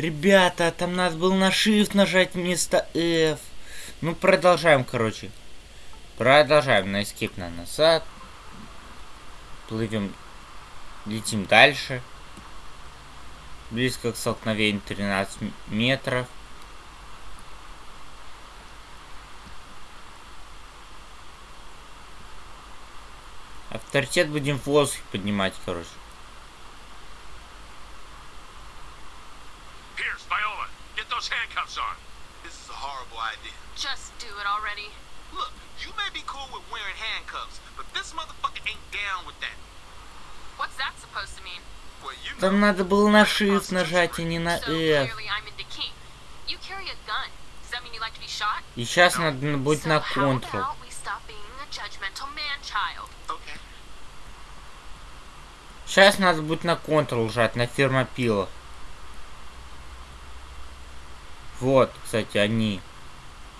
Ребята, там надо было на Shift нажать вместо F. Ну, продолжаем, короче. Продолжаем на Escape на назад. Плывем. Летим дальше. Близко к столкновению 13 метров. Авторитет будем в воздухе поднимать, короче. Pierce, Viola, get those handcuffs on. This is a horrible idea. Just do it already. Look, you may be cool with wearing handcuffs, but this motherfucker ain't down with that. What's that supposed to mean? Well, you know. Там надо было на Shift нажать, а не на F. И сейчас надо будет на Ctrl. Сейчас надо будет на Ctrl жать, на фермопилах. Вот, кстати, они.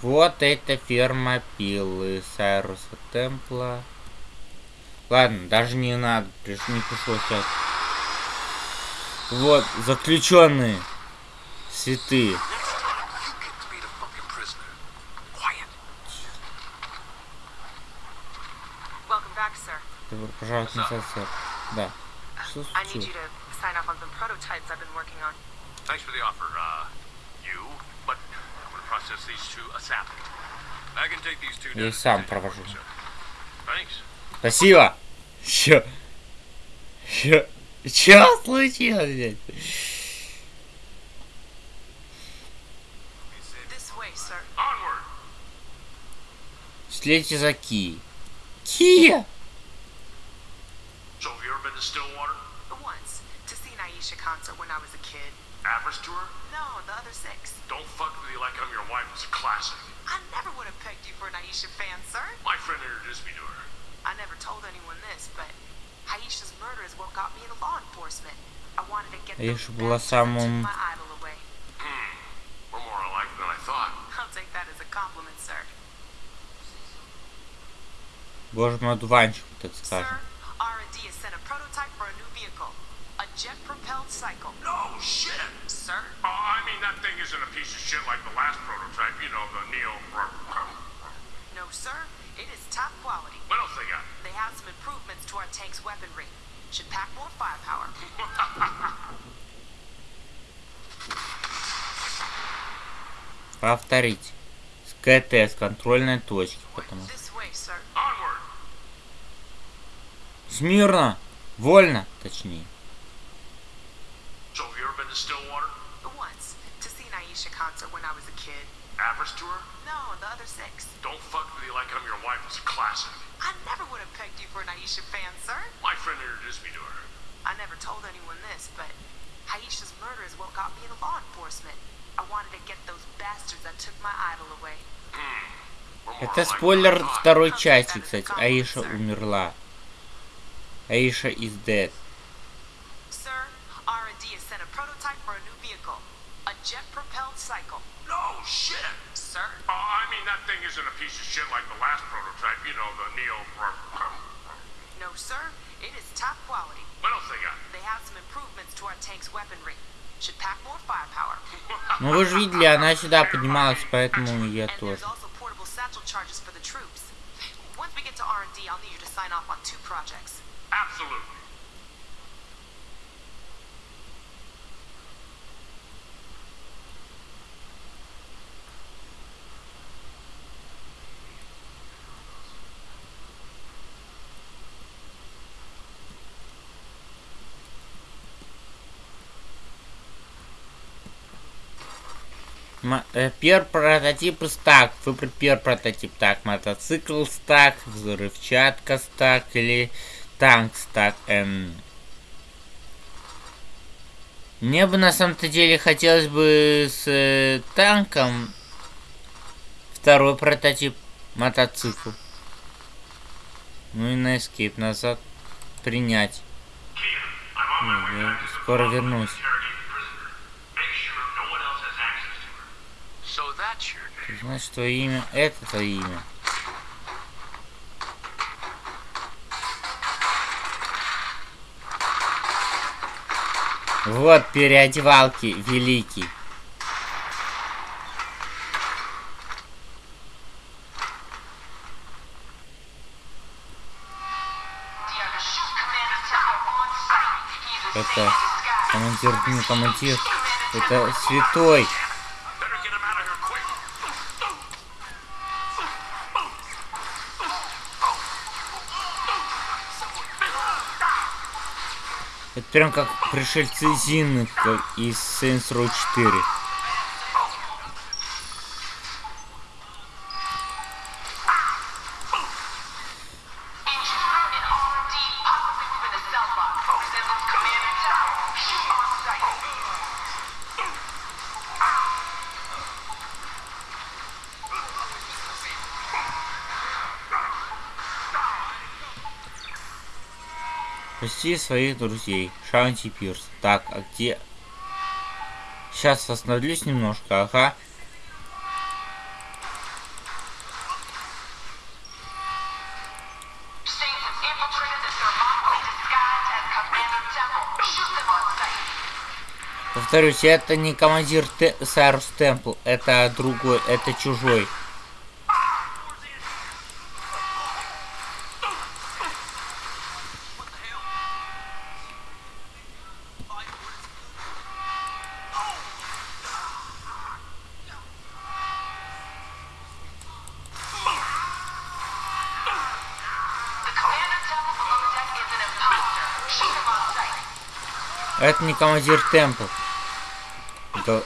Вот это фермопилы Сайруса Темпла. Ладно, даже не надо, приш- не пришлось сейчас. Вот, заключенные. Святые. Добро пожаловать на сэр. Да. Что случилось? you to sign off on some prototypes I've been working on. Thanks for the offer, uh, you, but I'm gonna process these to ASAP. I can take these two Я down сам провожу. Thanks. Спасибо. Чё? Чё? Чё случилось, блядь? This way, sir. Onward! Следите за Ки. Кия! So have you ever been to Stillwater? Once, to see an Aisha concert when I was a kid. Avarice tour? No, the other six. Don't fuck with me like I'm your wife. It's a classic. I never would have pegged you for an Aisha fan, sir. My friend introduced me to her. I never told anyone this, but Aisha's murder is what got me into law enforcement. I wanted to get Аиша those была bastards that took самым- my idol away. We're more alike than I thought. I'll take that as a compliment, sir. Боже мой, одуванчик, так Sir, скажем. R&D has sent a prototype for a new vehicle. A jet-propelled cycle. No shit! Sir? Oh, I mean, that thing isn't a piece of shit like the last prototype, you know, the Neo. No, sir. It is top quality. What else they got? They have some improvements to our tank's weaponry. Should pack more firepower. Повторить. С КТ, с контрольной точки, потому что... This way, sir. Onward! Смирно! Вольно, точнее. So have you ever been to Stillwater? Once, to see an Aisha concert when I was a kid. Avarice tour? No, the other six. Don't fuck with me like I'm your wife. It's a classic. I never would have pegged you for an Aisha fan, sir. My friend introduced me to her. I never told anyone this, but Aisha's murder is what got me into law enforcement. I wanted to get those bastards that took my idol away. We're more Это alike than I спойлер thought. второй части, кстати. Аиша умерла. Аиша is dead. Sir, R&D has sent a prototype for a new vehicle. A jet-propelled cycle. No shit! Sir? Oh, I mean, that thing isn't a piece of shit like the last prototype, you know, the Neo. No, sir. It is top quality. What else they got? They have some improvements to our tank's weaponry. Should pack more firepower. Ну вы же видели, она сюда поднималась, поэтому я and тоже. there's also portable satchel charges for the troops. Once we get to R&D, I'll need you to sign off on two projects. Absolutely. Э, Первый прототип стак. Выбрать первый прототип. Так, мотоцикл стак, взрывчатка стак или танк стак. Эм. Мне бы на самом-то деле хотелось бы с э, танком второй прототип мотоцикл. Ну и на escape назад принять. Ну, я скоро вернусь. So Значит, твое имя это твое имя. Вот переодевалки великий. Это командир, не командир. Это святой. Прям как пришельцы как из Saints Row 4. Спасти своих друзей. Шаунти Пирс. Так, а где... Сейчас остановлюсь немножко, ага. Повторюсь, это не командир Сайрус Темпл, это другой, это чужой. Командир Темпл.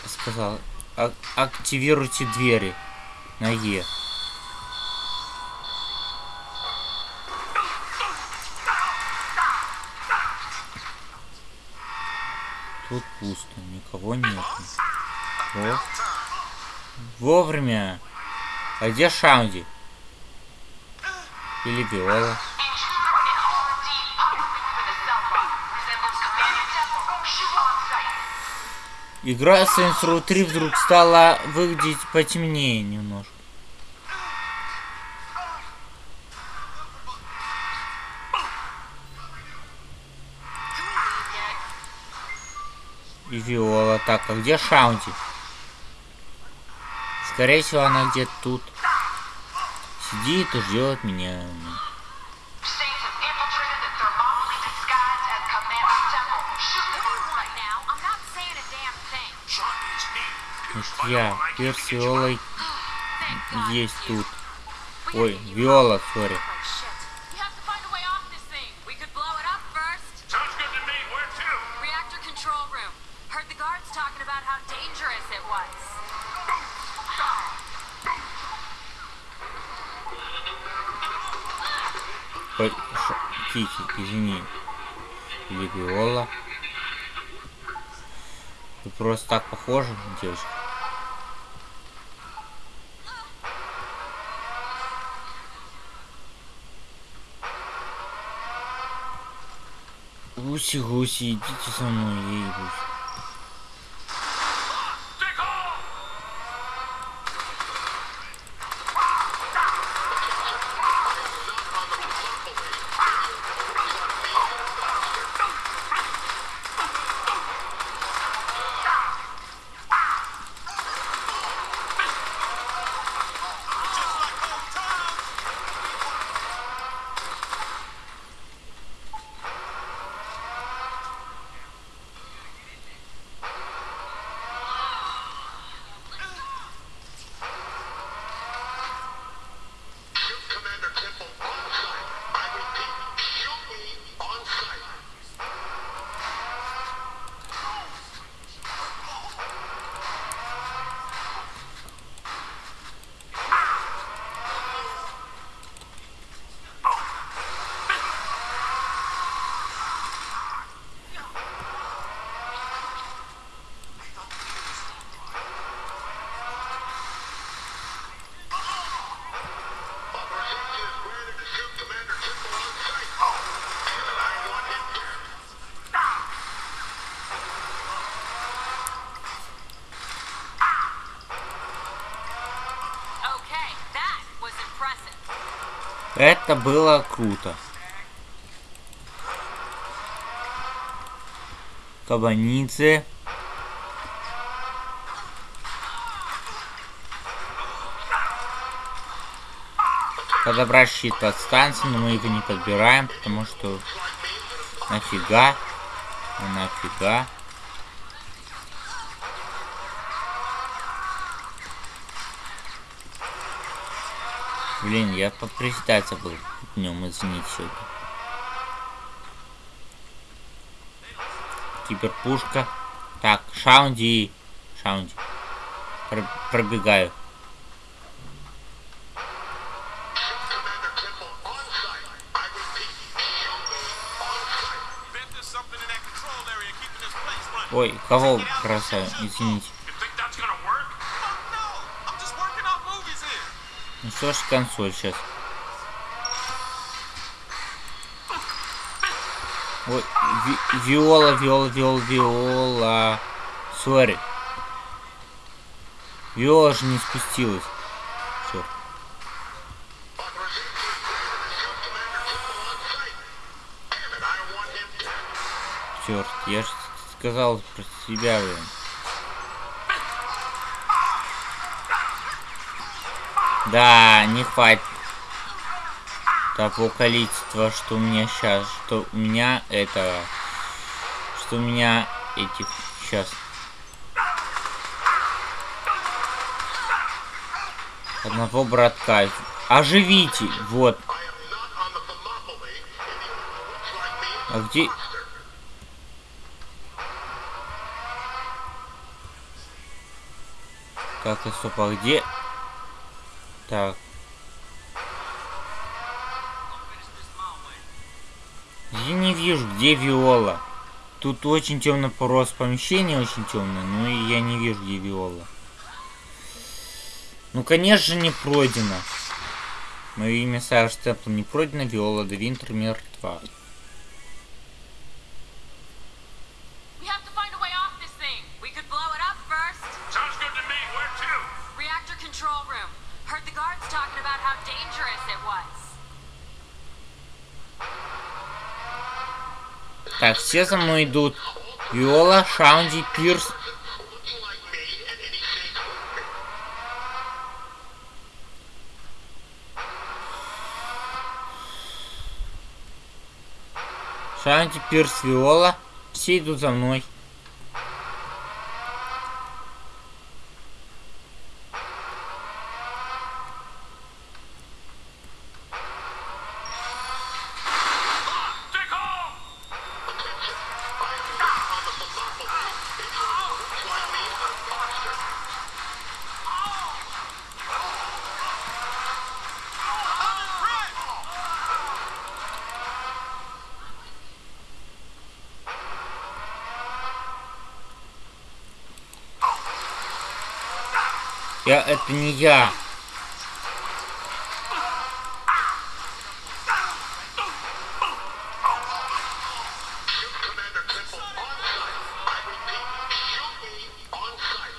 Сказал. А- активируйте двери. На Е. Тут пусто, никого нет. О. Вовремя. А где Шаунди? Или Виола? Игра Saints Row 3 вдруг стала выглядеть потемнее немножко. И Виола. Так, а где Шаунти? Скорее всего, она где-то тут. Сидит и ждет меня. Pierce Значит, я, Перс Виолой есть тут. Ой, Виола, сори. Like shit. We have to find a way off 地方チ父様の家へ移動す。Это было круто. Кабанидзе. Подобрать щит под станцией, но мы его не подбираем, потому что нафига, ну нафига. Блин, я поприседать забыл днем, извините сегодня. Киберпушка. Так, Шаунди. Шаунди. Про- пробегаю. Commander Temple on site. Ну что ж, консоль сейчас. Ой, ви- виола, виола, виола, виола. Сори. Виола же не спустилась. Все. Черт, я же сказал про себя, блин. Да, не хватит того количества, что у меня сейчас, что у меня это, что у меня этих сейчас. Одного братка. Оживите, вот. А где? Так, и стоп, а где? Так. Я не вижу, где Виола. Тут очень темно порос помещение, очень темное, но я не вижу, где Виола. Ну, конечно, не пройдено. Мое имя Сара Степл не пройдено, Виола де Винтер мертва. Так, все за мной идут. Виола, Шаунди, Пирс. Шаунди, Пирс, Виола. Все идут за мной. On site.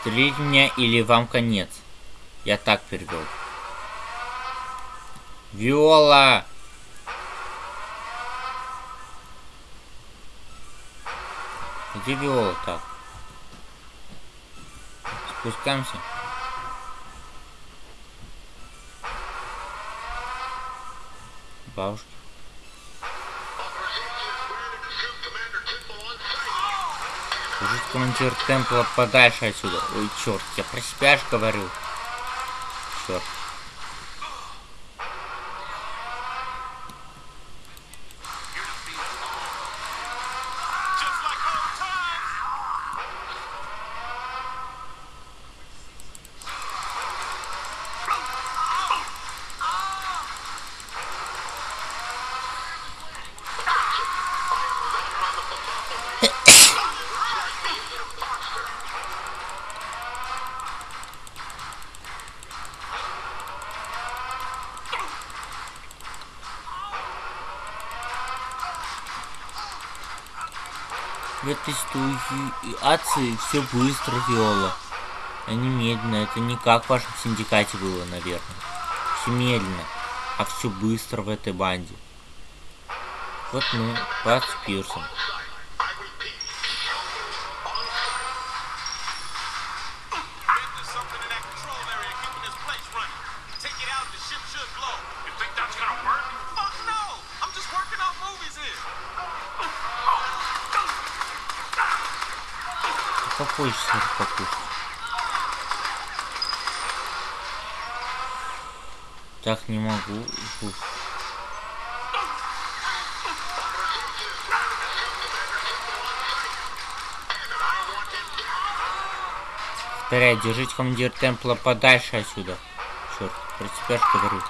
Стрелить в меня или вам конец. Я так перевел. Виола! Где Виола так? On site. Служить командир темпла подальше отсюда. Ой, черт, я про себя ж говорю. Черт. Ситуации все быстро, Виола. Не медленно. Это не как в вашем синдикате было, наверное. Все медленно. А все быстро в этой банде. Вот мы, под Пирсом. Попозже сразу покушать. Так не могу. Уф. Повторяю, держите командир темпла подальше отсюда. Черт, про тебя ж говорю.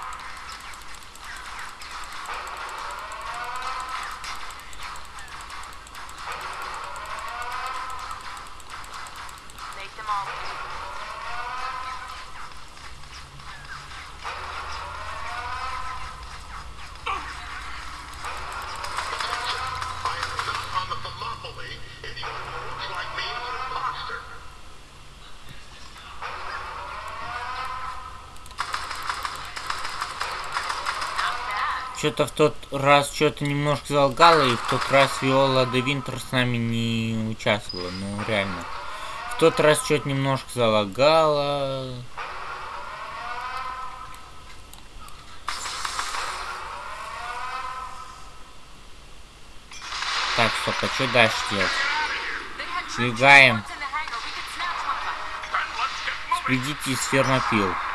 Что-то в тот раз что-то немножко залгало, и в тот раз Виола де Винтер с нами не участвовала. Ну, реально. В тот раз что-то немножко залагало. Так, стоп, а что дальше делать? Сбегаем. reports in the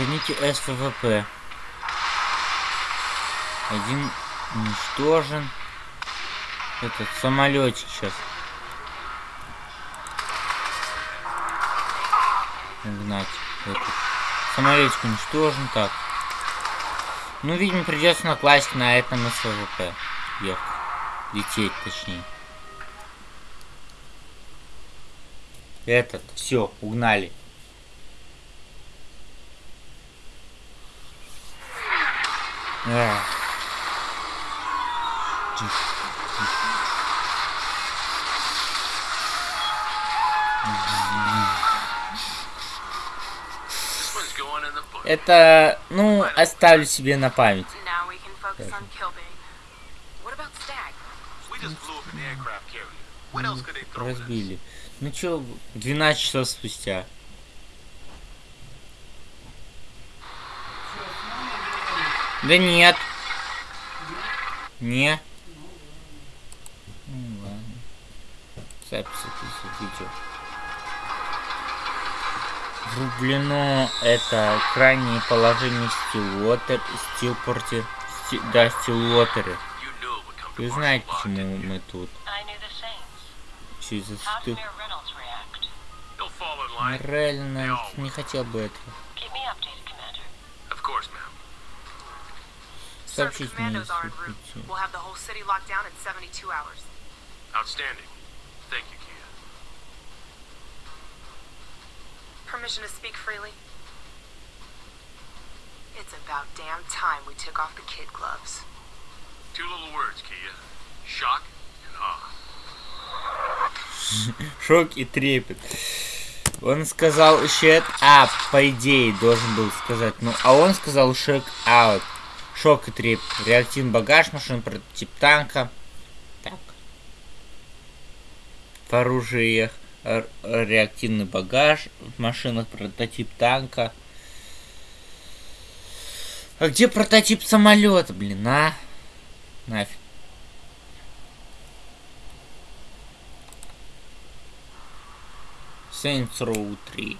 Гоните СВВП. Один уничтожен. Этот самолетик сейчас. Угнать. Этот. Самолетик уничтожен. Так. Ну, видимо, придется на классик на этом СВВП. Ехать. Лететь, точнее. Этот. Все, угнали. Эх. Тише, This one's going in the book. Это, ну, оставлю себе на память. Now we can focus on Kilbane. What about Stag? We just blew up an aircraft carrier. What else could they throw at us? Разбили. Ну чё, 12 часов спустя. Да нет. Не. Ну ладно. Запись видео. Врублено это крайнее положение стилотер, стилпорте, сти- да, стилотеры. Вы знаете, почему мы тут? Через line. Реально не хотел бы этого. Keep me updated, Commander. Of course, ma'am. Sir, the Сообщите мне, commandos are en если route. хотите. We'll have the whole city locked down in 72 hours. Outstanding. Thank you, Kia. Permission to speak freely? It's about damn time we took off the kid gloves. Two little words, Kia. Shock and awe. Шок и трепет. Он сказал shut up, по идее, должен был сказать. Ну, а он сказал shut out. Шок и трепет. Реактивный багаж машин, прототип танка. Так. В оружиях реактивный багаж. В машинах прототип танка. А где прототип самолета, блин, а? Нафиг. Saints Row 3.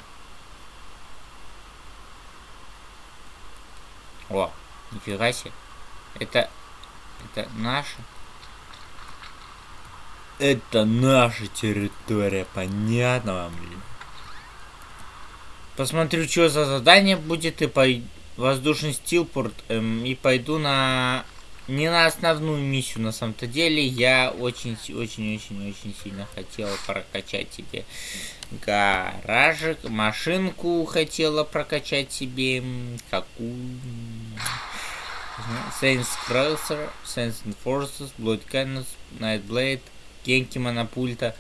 О, нифига себе. Это... Это наша? Это наша территория, понятно вам, блин? Посмотрю, что за задание будет, и пой... воздушный стилпорт, эм, и пойду на... Не на основную миссию, на самом-то деле. Я очень-очень-очень-очень сильно хотела прокачать себе гаражик, машинку хотела прокачать себе. Какую? Saints Cruiser, Saints Enforcers, Blood Cannons, Nightblade, Genki Монопульта,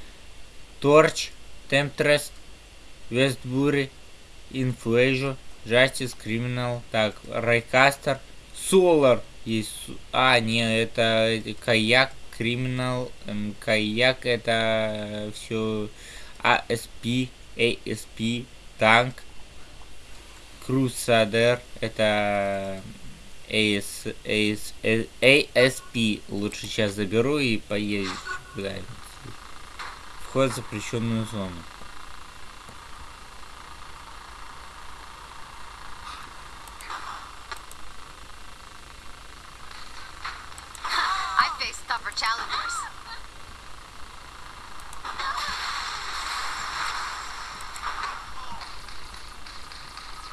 Torch, Temptress, Westbury, Inflasion, Justice, Criminal, так, Райкастер, Solar есть, а, не, это Каяк, Criminal, эм, Каяк это все ASP, ASP, Танк, Crusader, это AS, AS, ASP лучше сейчас заберу и поеду. Вход в запрещенную зону. Tougher challengers.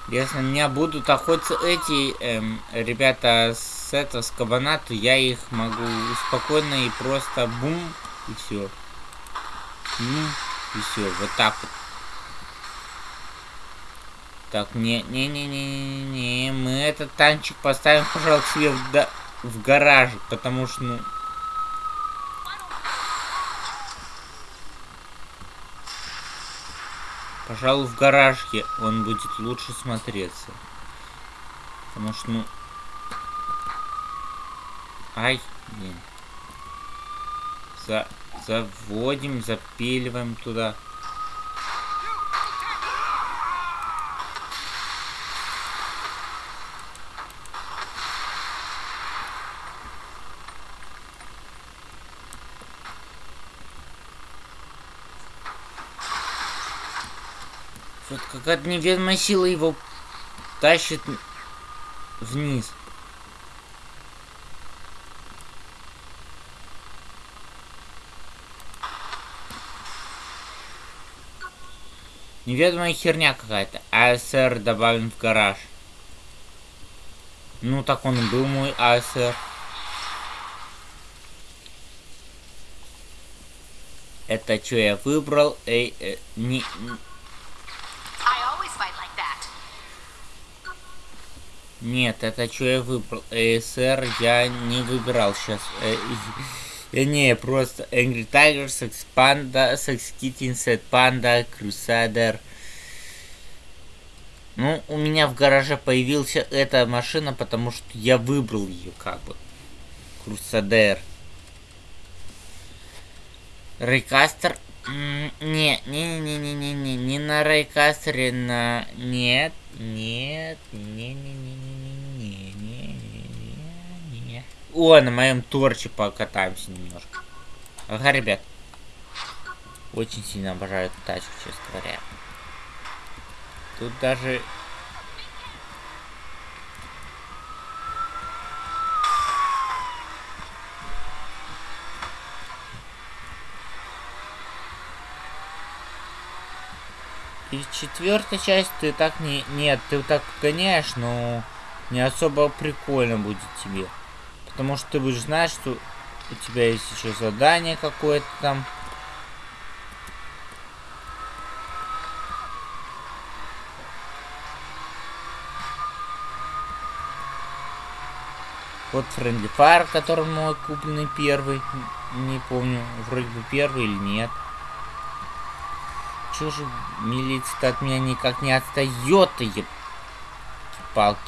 Если меня будут охотиться эти эм, ребята с этого с кабана, то я их могу спокойно и просто бум и все. Бум и все. Вот так вот. Так, не, не, не, не, не, не, мы этот танчик поставим, пожалуйста, в, да- в гаражик, потому что, ну, Пожалуй, в гаражке он будет лучше смотреться. Потому что, ну... Ай, блин. За... Заводим, запиливаем туда. Вот какая-то неведомая сила его тащит вниз. Неведомая херня какая-то. АСР добавлен в гараж. Ну, так он и был мой АСР. Это что я выбрал? Эй, э, не, I always fight like that. Нет, это что я выбрал? ASR я не выбирал сейчас. Я не, просто Angry Tiger, Sex Panda, Sex Kitten, Set Panda, Crusader. Ну, у меня в гараже появилась эта машина, потому что я выбрал ее как бы. Crusader. Рейкастер. Не, не, не, не, не, не, не на Рейкастере, на. Нет, нет, не, не, не, не, не, не, не, не, О, на моем торче покатаемся немножко. Ага, ребят. Очень сильно обожаю эту тачку, честно говоря. Тут даже И четвертая часть ты так не... Нет, ты так гоняешь, но не особо прикольно будет тебе. Потому что ты будешь знать, что у тебя есть еще задание какое-то там. Вот Friendly Fire, который мой купленный первый. Не помню, вроде бы первый или нет. Чё же милиция от меня никак не отстает-то, еб... палки.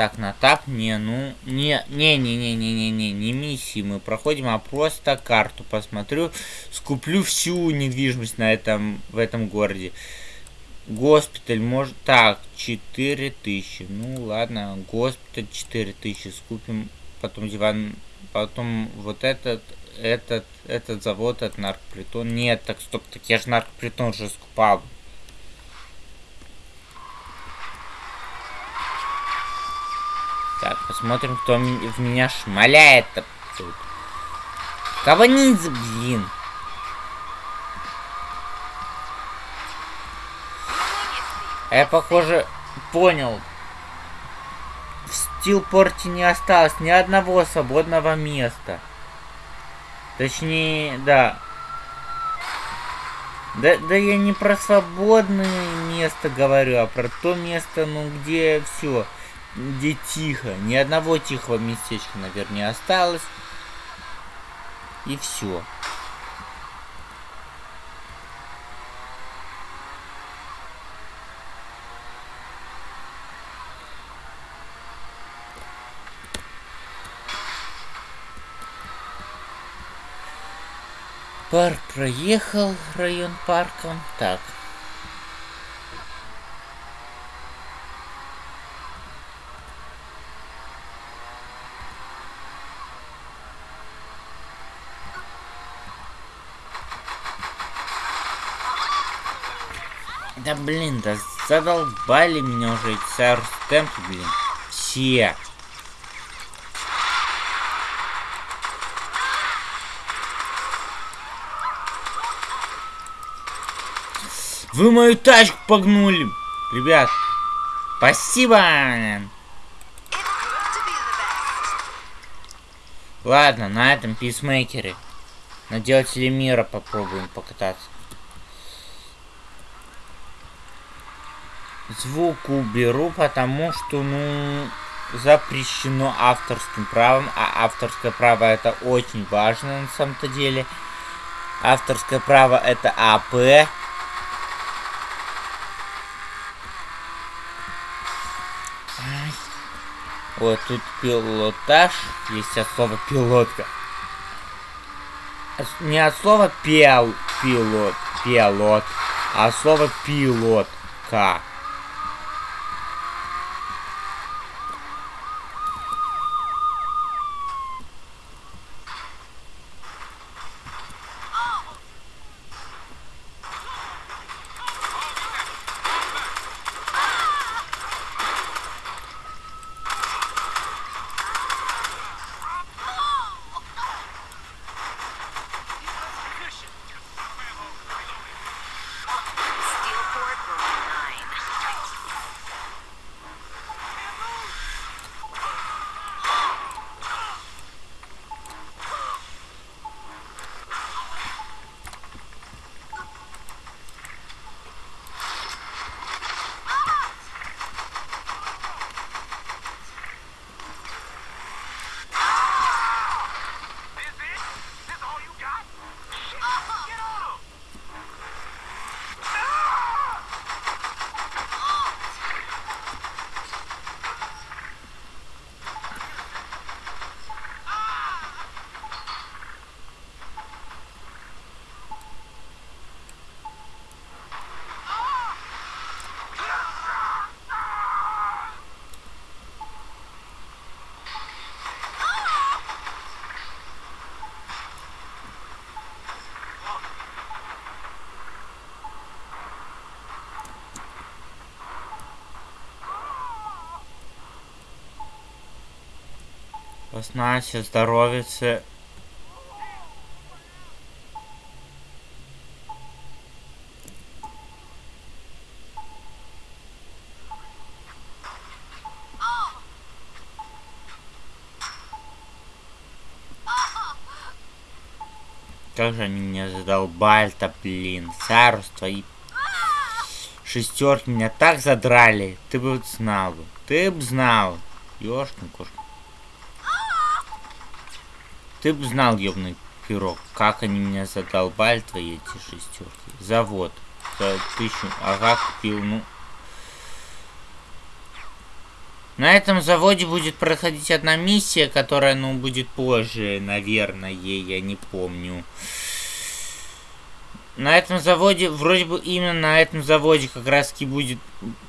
Так, на тап, не, ну, не, не, не, не, не, не, не, не миссии мы проходим, а просто карту посмотрю, скуплю всю недвижимость на этом, в этом городе. Госпиталь, может, так, 4000, ну ладно, госпиталь 4000, скупим, потом диван, потом вот этот, этот, этот завод, этот наркопритон, нет, так, стоп, так я же наркопритон уже скупал. Так, посмотрим, кто в меня шмаляет тут. Кого не блин. А я, похоже, понял. В Стилпорте не осталось ни одного свободного места. Точнее, да. Да, да я не про свободное место говорю, а про то место, ну, где все где тихо. Ни одного тихого местечка, наверное, не осталось. И все. Парк проехал, район парком. Так. Да блин, да задолбали меня уже эти Сайрус Темпы, блин. Все. Вы мою тачку погнули, ребят. Спасибо. Ладно, на этом писмейкере. На делателе мира попробуем покататься. Звук уберу, потому что, ну, запрещено авторским правом, а авторское право это очень важно на самом-то деле. Авторское право это АП. Вот тут пилотаж, есть от слова пилотка. От- Не от слова пиал, пилот, пилот, а от слова пилотка. Васнасе, здоровице. Как же они меня задолбали-то, блин. Сарус, твои шестерки меня так задрали. Ты бы знал бы. Ты бы знал. Ёшкин кошка. Ты бы знал, ёбный пирог, как они меня задолбали, твои эти шестерки. Завод. За тысячу. Ага, купил, ну. На этом заводе будет проходить одна миссия, которая, ну, будет позже, наверное, я не помню. На этом заводе, вроде бы именно на этом заводе как раз таки будет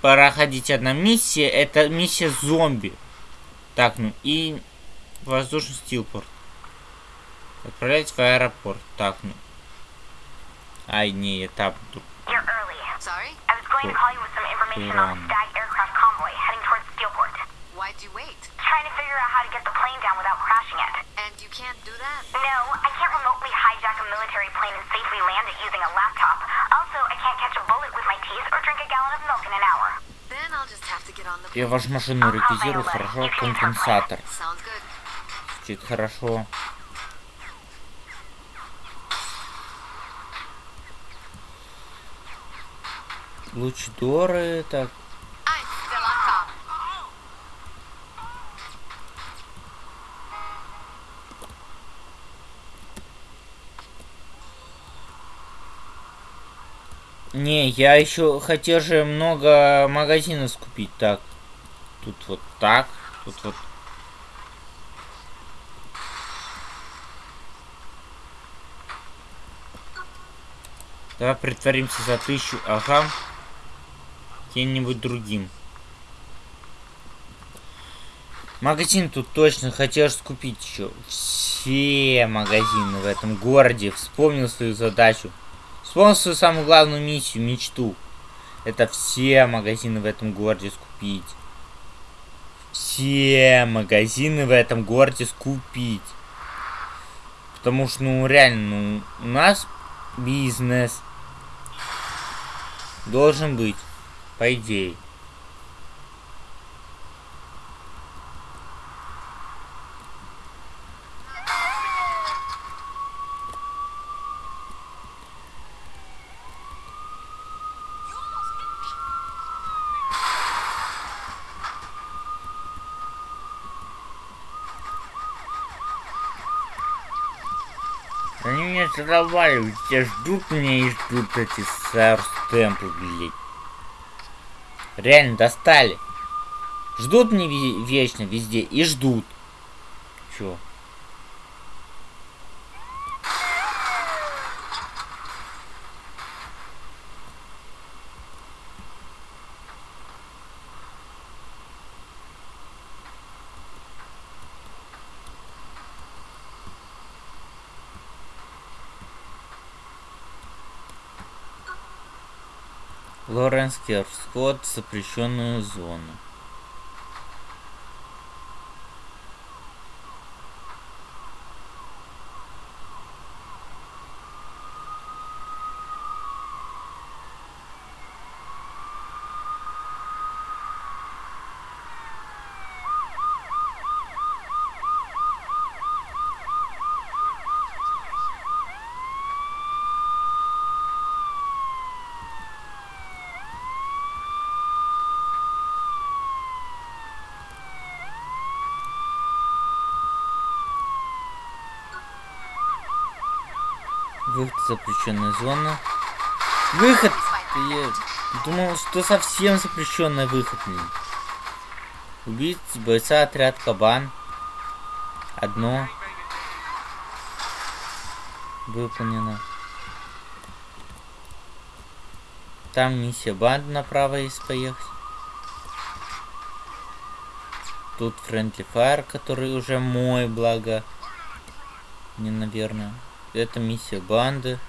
проходить одна миссия. Это миссия зомби. Так, ну и воздушный стилпорт. Отправлять в аэропорт. Так, ну. Ай, не, этап. тут. You're early. Sorry? I was going to call you with some information on the Stag aircraft convoy heading towards Steelport. Why'd you wait? Trying to figure out how to get the plane down without crashing it. And you can't do that? No, I can't remotely hijack a military plane and safely land it using a laptop. I'll Also, I can't catch a bullet with my teeth or drink a gallon of milk in an hour. Then I'll just have to get on the Я вашу машину реквизирую хорошо. Компенсатор. Звучит хорошо. Лучидоры, так. Не, я еще хотел же много магазинов скупить. Так, тут вот так, тут вот. Давай притворимся за тысячу, ага. Кем-нибудь другим. Магазин тут точно хотел скупить еще. Все магазины в этом городе. Вспомнил свою задачу. Вспомнил свою самую главную миссию, мечту. Это все магазины в этом городе скупить. Все магазины в этом городе скупить. Потому что, ну, реально, ну, у нас бизнес должен быть, по идее. Они меня задолбали, все ждут меня и ждут эти сэр-стемпы, блядь. Реально достали. Ждут мне вечно везде и ждут. Чё? Лоренс Керр. Вход в запрещенную зону. Запрещенной зоны. Выход! Я думал, что совсем запрещенный выход. Убить бойца отряд кабан. Одно. Выполнено. Там миссия банд направо есть поехать. Тут Friendly Fire, который уже мой, благо. Не, наверное. Это миссия банды.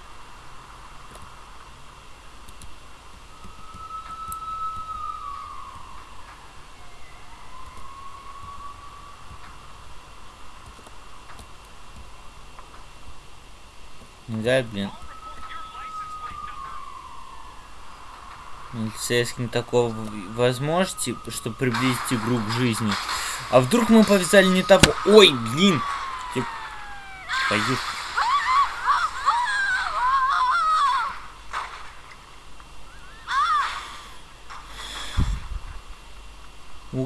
Да, блин. Полицейским такого возможности, чтобы приблизить игру к жизни. А вдруг мы повязали не того? Ой, блин! Ты-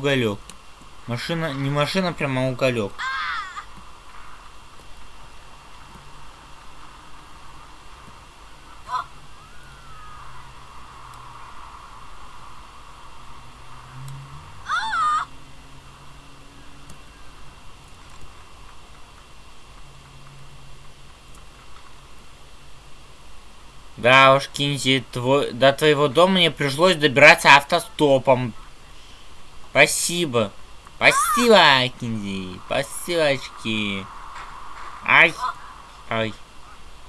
Уголек. Машина, не машина, прямо уголек. Да уж, Кинзи, твой... до твоего дома мне пришлось добираться автостопом. Спасибо. Спасибо, Кинзи. Спасибо, очки. Ай. Ай.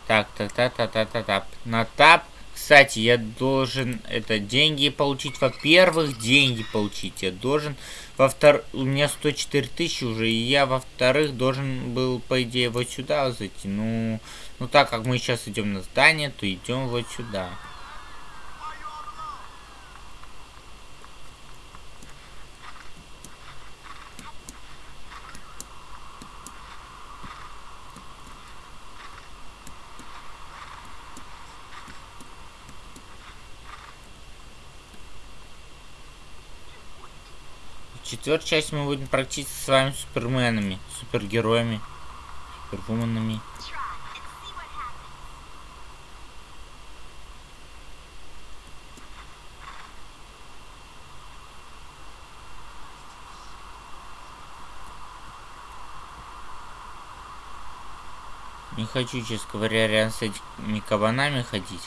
Так, так, так, так, так, так, так. На тап. Кстати, я должен это деньги получить. Во-первых, деньги получить. Я должен. Во-вторых, у меня 104 тысячи уже. И я, во-вторых, должен был, по идее, вот сюда зайти. Ну, ну так как мы сейчас идем на здание, то идем вот сюда. В четвертой части мы будем практически с вами суперменами, супергероями, супервуменами. Не хочу, честно говоря, рядом с этими кабанами ходить.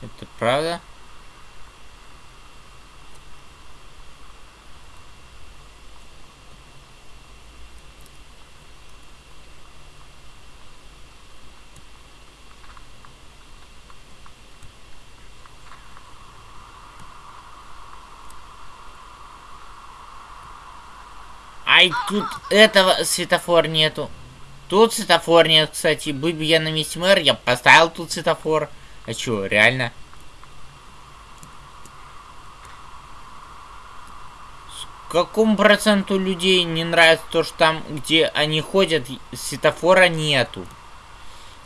Это правда? Ай, тут этого светофор нету. Тут светофор нет, кстати. Будь бы я на месте мэра, я поставил тут светофор. А чё, реально? С какому проценту людей не нравится то, что там, где они ходят, светофора нету?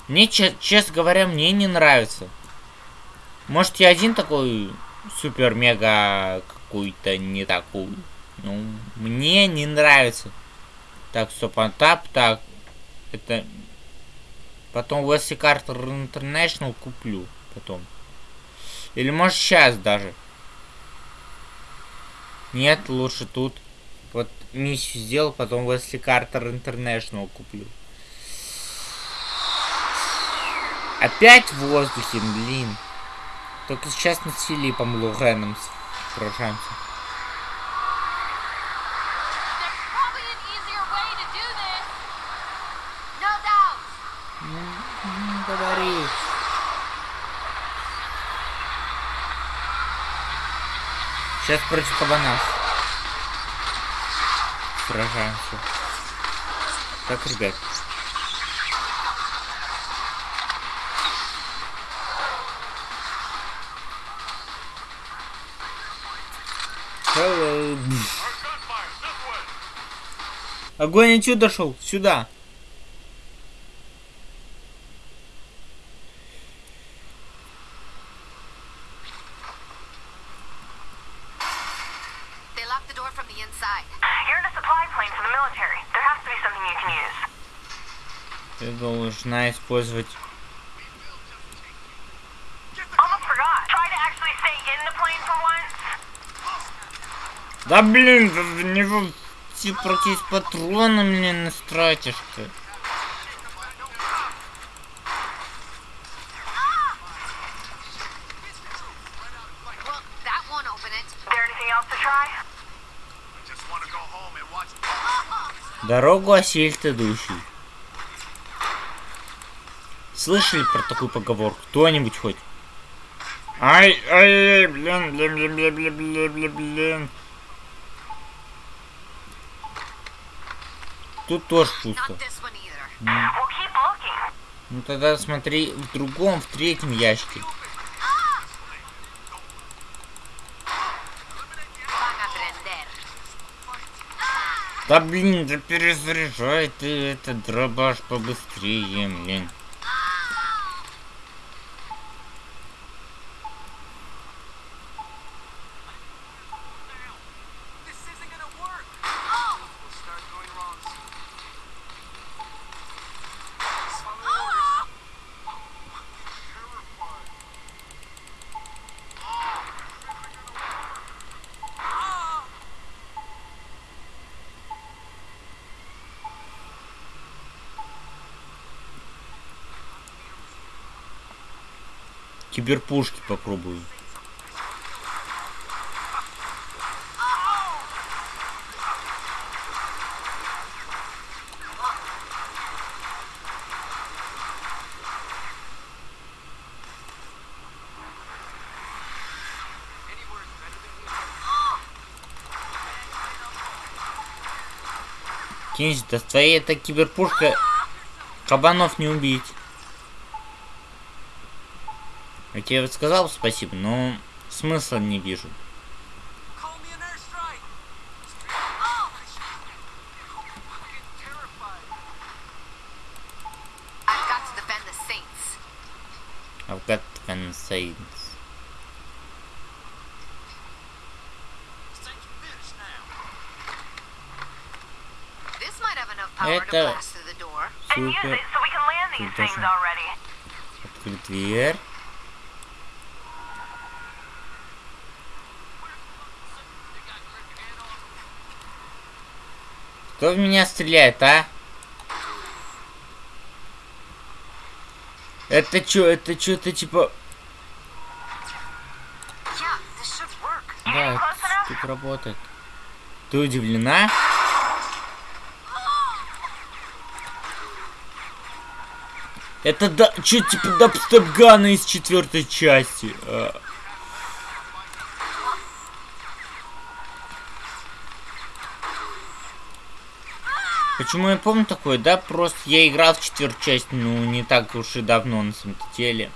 Мне, че- честно говоря, мне не нравится. Может, я один такой супер-мега какой-то не такой. Ну, мне не нравится. Так, стоп, а тап, так. Это... Потом Wesley Carter International куплю. Потом. Или может сейчас даже. Нет, лучше тут. Вот миссию сделал, потом Wesley Carter International куплю. Опять в воздухе, блин. Только сейчас с Филиппом Луреном сражаемся. There's probably an easier way to do this. No doubt. Ну, говори. Сейчас против кабана. Сражаемся. Так, ребят. Hello. Огонь отсюда шел, сюда. Ты должна использовать... Да блин, в него типа против патрона мне настратишь ты. Дорогу осилит идущий. Слышали про такую поговорку? Кто-нибудь хоть? Ай, ай, ай, блин, блин, блин, блин, блин, блин, блин, блин. Тут тоже пусто. Ну тогда смотри в другом, в третьем ящике. Да блин, да перезаряжай ты этот дробаш побыстрее, блин. киберпушки попробую. Кинзи, да твоя эта киберпушка кабанов не убить. тебе рассказал, спасибо, но смысла не вижу. I've got concerns. Это супер. Открыть дверь. Кто в меня стреляет, а? Это чё, это что-то типа... Should work. Да, это тут работает. Ты удивлена? Это да, чё, типа дабстеп-гана из четвертой части. А. Почему я помню такое, да? Просто я играл в четвертую часть, ну, не так уж и давно, на самом деле.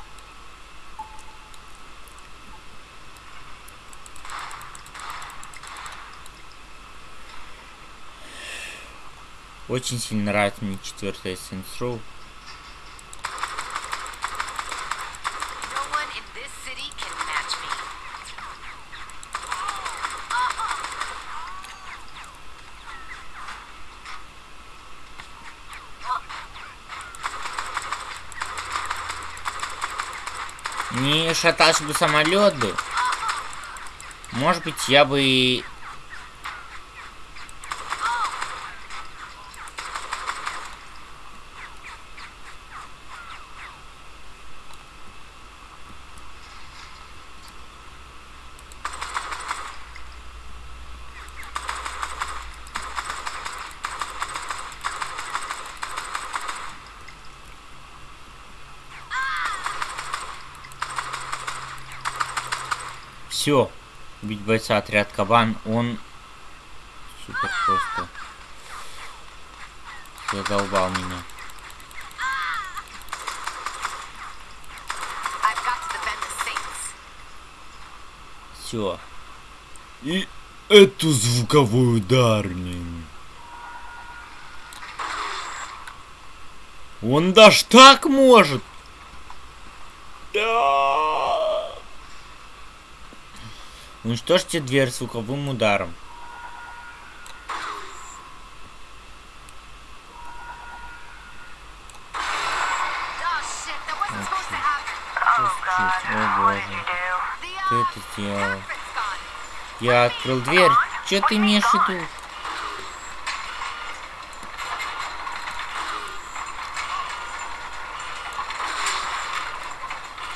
Очень сильно нравится мне четвертая Saints Row. No one in this city can match me. Не шатался бы самолет бы. Может быть, я бы Все. Убить бойца отряд Кабан, он супер просто задолбал меня. Все. И эту звуковой ударник. Он даже так может. Да. Уничтожьте дверь звуковым ударом. Oh shit, that wasn't supposed to happen. Oh god, О what did боже. you do? The Ты это сделал. Я открыл дверь. Че ты имеешь в виду?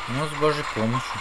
Ну, с божьей помощью.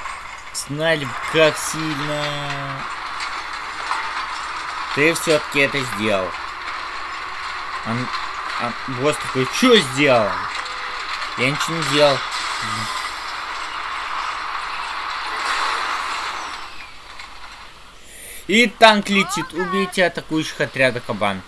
Знали, как сильно. Ты все-таки это сделал. Он, он, босс такой, что сделал? Я ничего не делал. И танк летит. Убейте атакующих отряда кабан.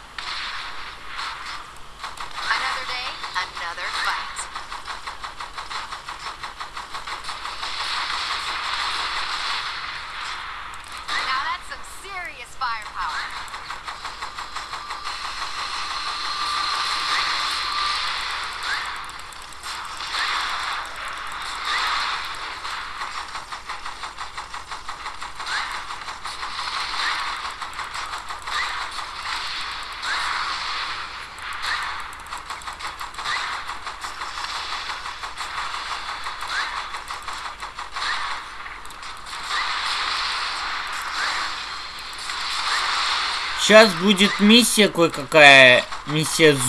Сейчас будет миссия кое-какая. Миссия з...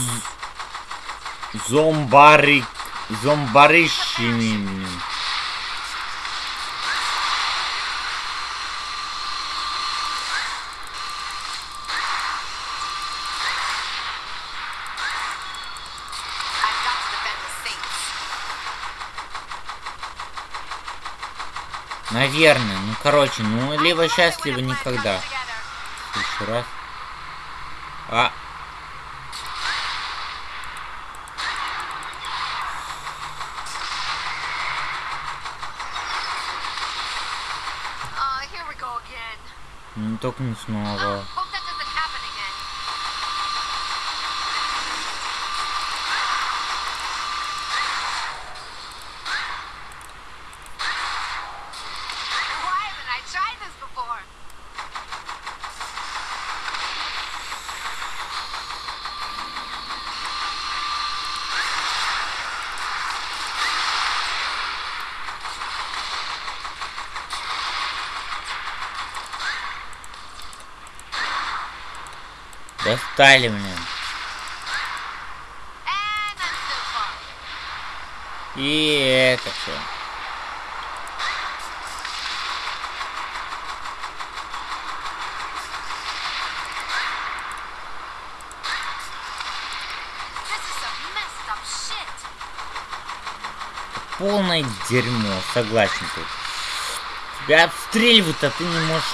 зомбари... зомбарищинами. Наверное. Ну, короче, ну, либо сейчас, либо никогда. еще раз. А. Ну, только не снова. Достали, блин. И это все. Полное дерьмо, согласен тут. Тебя обстреливают, а ты не можешь...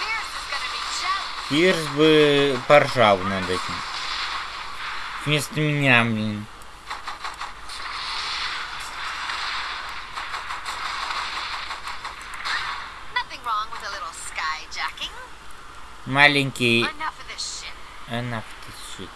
Pierce is gonna be jealous. Пирс бы поржал над этим. Вместо меня, блин. Маленький... Enough of this shit. Enough this shit.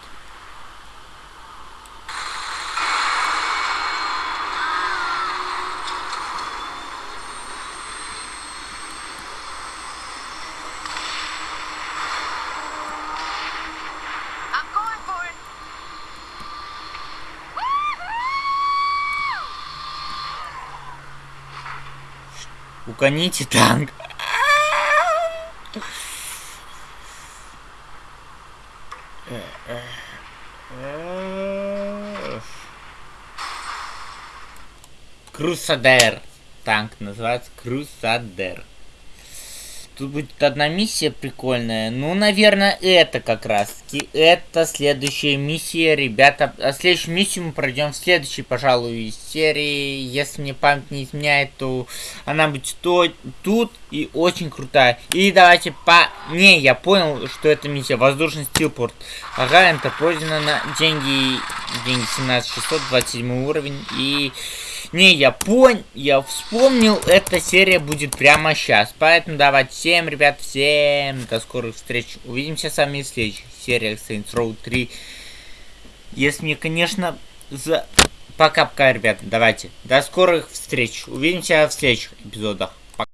I'm going for it. Уконите танк. Крусадер. Танк называется Крусадер. Тут будет одна миссия прикольная. Ну, наверное, это как раз таки. Это следующая миссия, ребята. А следующую миссию мы пройдем в следующей, пожалуй, серии. Если мне память не изменяет, то она будет то, тут и очень крутая. И давайте по... Не, я понял, что это миссия. Воздушный стилпорт. Ага, это пройдено на деньги... Деньги 17600, 27 уровень. И... Не, я понял, я вспомнил, эта серия будет прямо сейчас. Поэтому давайте всем, ребят, всем до скорых встреч. Увидимся с вами в следующих сериях Saints Row 3. Если мне, конечно, за... Пока-пока, ребята, давайте. До скорых встреч. Увидимся в следующих эпизодах.